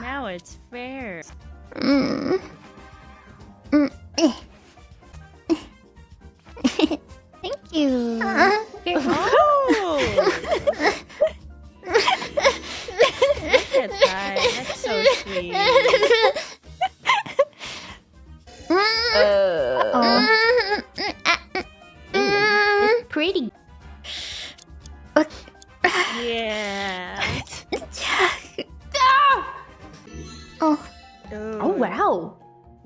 Now it's fair. Mm. Mm. Thank you. Oh! Look at that. That's so sweet. Uh, Mm. pretty. Yeah. Wow.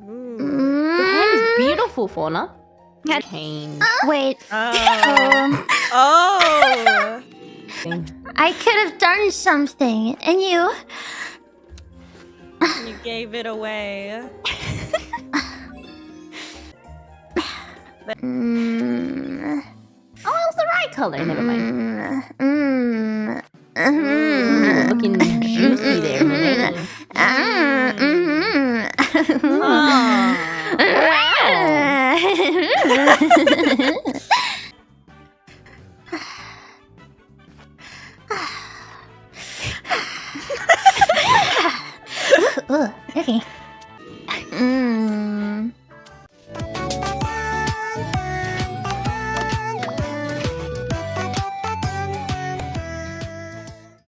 Ooh. Your hand is Mm. beautiful, Fauna. Had- Cane. Wait. Oh. Um, Oh. I could have done something, and you. You gave it away. Mm. Oh, it was the right color. Never mind. Mm. Mm. Ooh, looking juicy there, Ooh, okay.